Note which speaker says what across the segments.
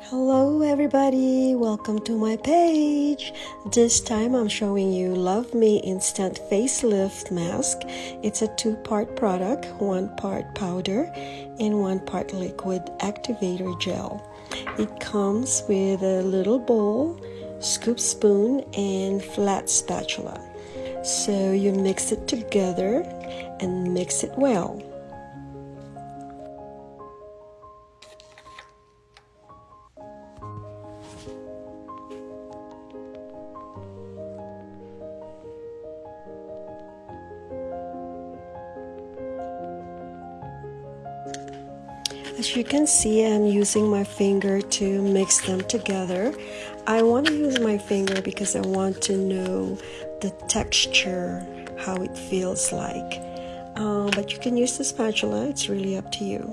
Speaker 1: Hello everybody, welcome to my page. This time I'm showing you Love Me Instant Facelift Mask. It's a two-part product, one part powder and one part liquid activator gel. It comes with a little bowl, scoop spoon and flat spatula. So you mix it together and mix it well. As you can see, I'm using my finger to mix them together. I want to use my finger because I want to know the texture, how it feels like. Um, but you can use the spatula, it's really up to you.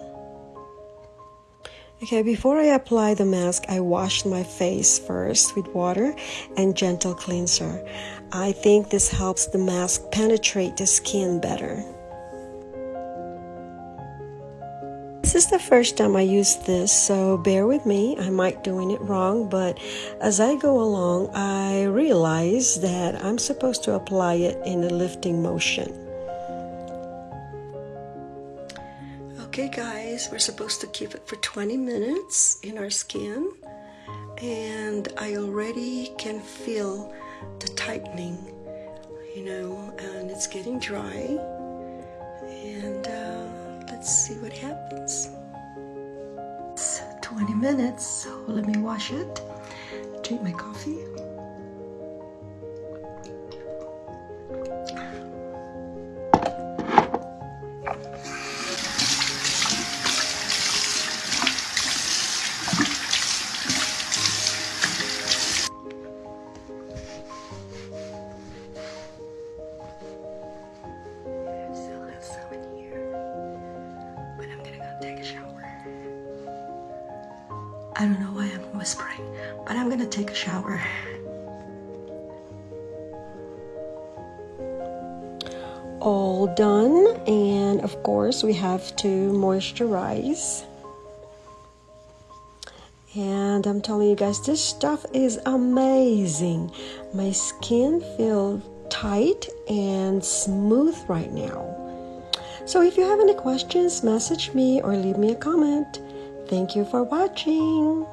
Speaker 1: Okay, before I apply the mask, I washed my face first with water and gentle cleanser. I think this helps the mask penetrate the skin better. Is the first time I use this, so bear with me. I might doing it wrong, but as I go along, I realize that I'm supposed to apply it in a lifting motion. Okay guys, we're supposed to keep it for 20 minutes in our skin and I already can feel the tightening, you know, and it's getting dry and uh, let's see what happens. It's 20 minutes, so let me wash it, drink my coffee. I don't know why I'm whispering, but I'm gonna take a shower. All done, and of course, we have to moisturize. And I'm telling you guys, this stuff is amazing. My skin feels tight and smooth right now. So if you have any questions, message me or leave me a comment. Thank you for watching.